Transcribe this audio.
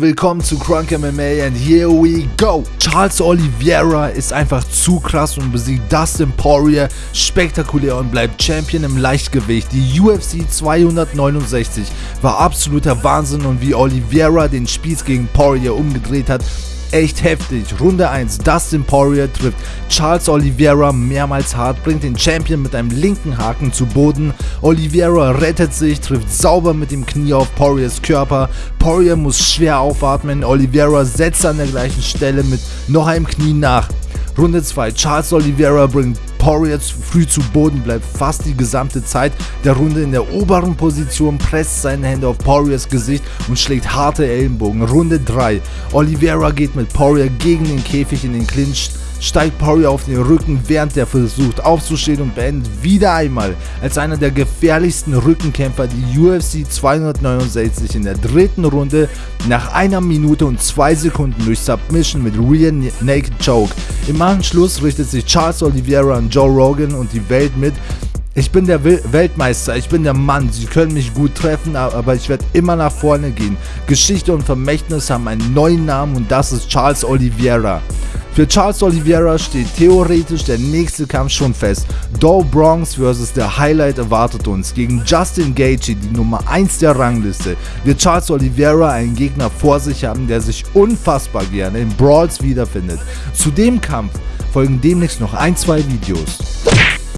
Willkommen zu Crunk MMA and here we go! Charles Oliveira ist einfach zu krass und besiegt Dustin Poirier spektakulär und bleibt Champion im Leichtgewicht. Die UFC 269 war absoluter Wahnsinn und wie Oliveira den Spieß gegen Poirier umgedreht hat, echt heftig. Runde 1, Dustin Poirier trifft Charles Oliveira mehrmals hart, bringt den Champion mit einem linken Haken zu Boden. Oliveira rettet sich, trifft sauber mit dem Knie auf Poiriers Körper. Poirier muss schwer aufatmen, Oliveira setzt an der gleichen Stelle mit noch einem Knie nach. Runde 2, Charles Oliveira bringt Poirier früh zu Boden, bleibt fast die gesamte Zeit der Runde in der oberen Position, presst seine Hände auf Poiriers Gesicht und schlägt harte Ellenbogen. Runde 3. Oliveira geht mit Poirier gegen den Käfig in den Clinch steigt Poirier auf den Rücken, während er versucht aufzustehen und beendet wieder einmal als einer der gefährlichsten Rückenkämpfer die UFC 269 in der dritten Runde nach einer Minute und zwei Sekunden durch Submission mit Rear Naked Choke. Im Anschluss richtet sich Charles Oliveira an Joe Rogan und die Welt mit, ich bin der Weltmeister, ich bin der Mann. Sie können mich gut treffen, aber ich werde immer nach vorne gehen. Geschichte und Vermächtnis haben einen neuen Namen und das ist Charles Oliveira. Für Charles Oliveira steht theoretisch der nächste Kampf schon fest. Doe Bronx vs. der Highlight erwartet uns. Gegen Justin Gaethje, die Nummer 1 der Rangliste, wird Charles Oliveira einen Gegner vor sich haben, der sich unfassbar gerne in Brawls wiederfindet. Zu dem Kampf folgen demnächst noch ein, zwei Videos.